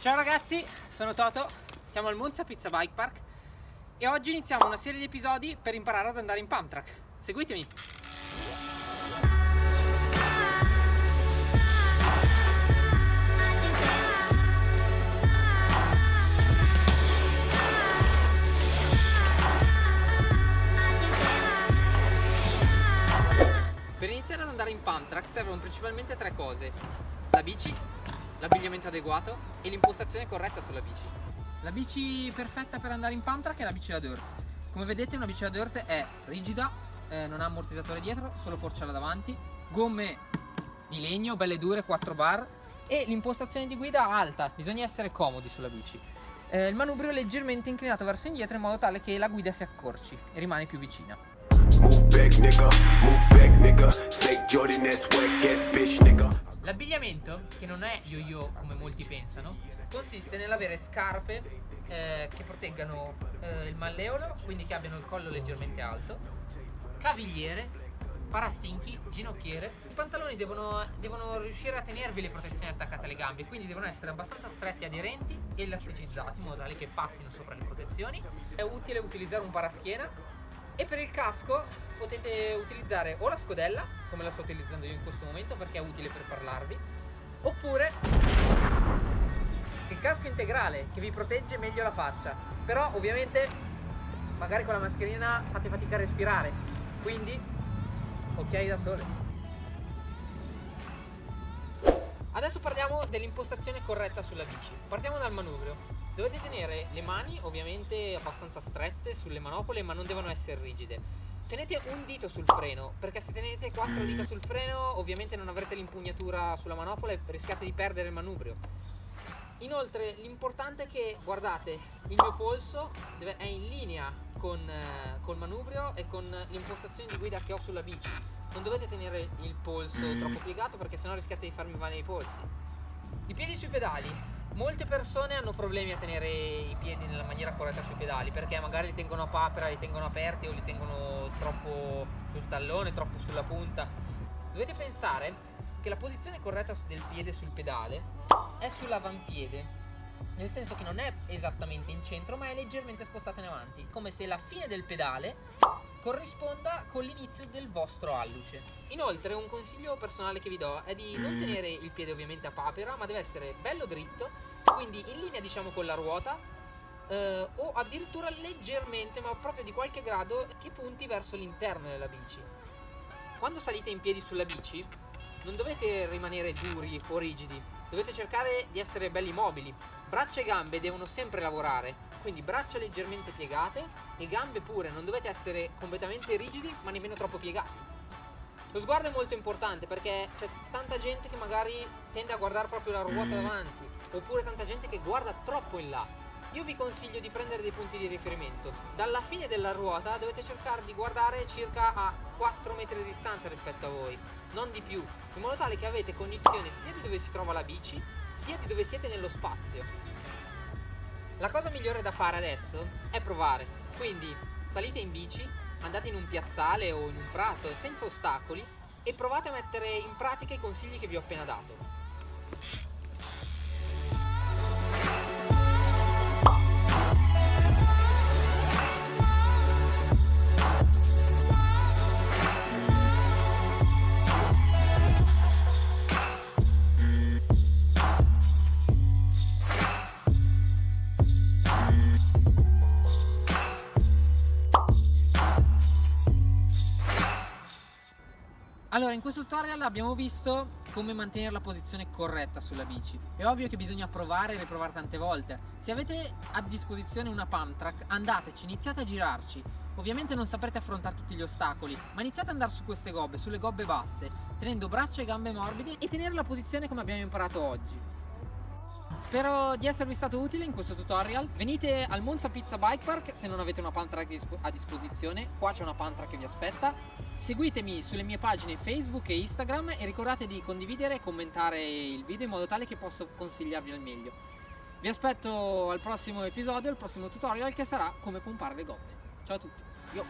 Ciao ragazzi, sono Toto, siamo al Monza Pizza Bike Park e oggi iniziamo una serie di episodi per imparare ad andare in pump track. Seguitemi! Per iniziare ad andare in pump track servono principalmente tre cose. La bici, l'abbigliamento adeguato e l'impostazione corretta sulla bici. La bici perfetta per andare in pump track è la bici da dirt. Come vedete una bici da dirt è rigida, eh, non ha ammortizzatore dietro, solo forcella davanti, gomme di legno, belle dure, 4 bar e l'impostazione di guida alta, bisogna essere comodi sulla bici. Eh, il manubrio è leggermente inclinato verso indietro in modo tale che la guida si accorci e rimane più vicina. Move back, L'abbigliamento, che non è yo-yo come molti pensano, consiste nell'avere scarpe eh, che proteggano eh, il malleolo, quindi che abbiano il collo leggermente alto, cavigliere, parastinchi, ginocchiere. I pantaloni devono, devono, riuscire a tenervi le protezioni attaccate alle gambe, quindi devono essere abbastanza stretti aderenti e elasticizzati in modo tale che passino sopra le protezioni. È utile utilizzare un paraschiena e per il casco potete utilizzare o la scodella, come la sto utilizzando io in questo momento perché è utile per parlarvi, oppure il casco integrale che vi protegge meglio la faccia. Però ovviamente magari con la mascherina fate fatica a respirare, quindi occhiali da sole. Adesso parliamo dell'impostazione corretta sulla bici. Partiamo dal manubrio. Dovete tenere le mani ovviamente abbastanza strette sulle manopole ma non devono essere rigide. Tenete un dito sul freno perché se tenete quattro dita sul freno ovviamente non avrete l'impugnatura sulla manopola e rischiate di perdere il manubrio. Inoltre l'importante è che guardate il mio polso è in linea con, eh, manubrio e con l'impostazione di guida che ho sulla bici. Non dovete tenere il polso troppo piegato perché sennò rischiate di farmi male i polsi. I piedi sui pedali Molte persone hanno problemi a tenere i piedi nella maniera corretta sui pedali perché magari li tengono a papera, li tengono aperti o li tengono troppo sul tallone, troppo sulla punta. Dovete pensare che la posizione corretta del piede sul pedale è sull'avampiede, nel senso che non è esattamente in centro ma è leggermente spostata in avanti, come se la fine del pedale corrisponda con l'inizio del vostro alluce. Inoltre un consiglio personale che vi do è di non tenere il piede ovviamente a papera ma deve essere bello dritto quindi in linea diciamo con la ruota eh, o addirittura leggermente ma proprio di qualche grado che punti verso l'interno della bici. Quando salite in piedi sulla bici non dovete rimanere duri o rigidi dovete cercare di essere belli mobili. Braccia e gambe devono sempre lavorare quindi braccia leggermente piegate e gambe pure non dovete essere completamente rigidi ma nemmeno troppo piegati. Lo sguardo è molto importante perché c'è tanta gente che magari tende a guardare proprio la ruota davanti oppure tanta gente che guarda troppo in là. Io vi consiglio di prendere dei punti di riferimento. Dalla fine della ruota dovete cercare di guardare circa a 4 metri di distanza rispetto a voi, non di più, in modo tale che avete cognizione sia di dove si trova la bici, sia di dove siete nello spazio. La cosa migliore da fare adesso è provare. Quindi salite in bici, andate in un piazzale o in un prato senza ostacoli e provate a mettere in pratica i consigli che vi ho appena dato. Allora, in questo tutorial abbiamo visto come mantenere la posizione corretta sulla bici. È ovvio che bisogna provare e riprovare tante volte. Se avete a disposizione una pump track, andateci, iniziate a girarci. Ovviamente non saprete affrontare tutti gli ostacoli, ma iniziate ad andare su queste gobbe, sulle gobbe basse, tenendo braccia e gambe morbide e tenere la posizione come abbiamo imparato oggi. Spero di esservi stato utile in questo tutorial. Venite al Monza Pizza Bike Park se non avete una pantra a disposizione. Qua c'è una pantra che vi aspetta. Seguitemi sulle mie pagine Facebook e Instagram e ricordate di condividere e commentare il video in modo tale che posso consigliarvi al meglio. Vi aspetto al prossimo episodio, al prossimo tutorial che sarà come pompare le gobbe. Ciao a tutti. Yo.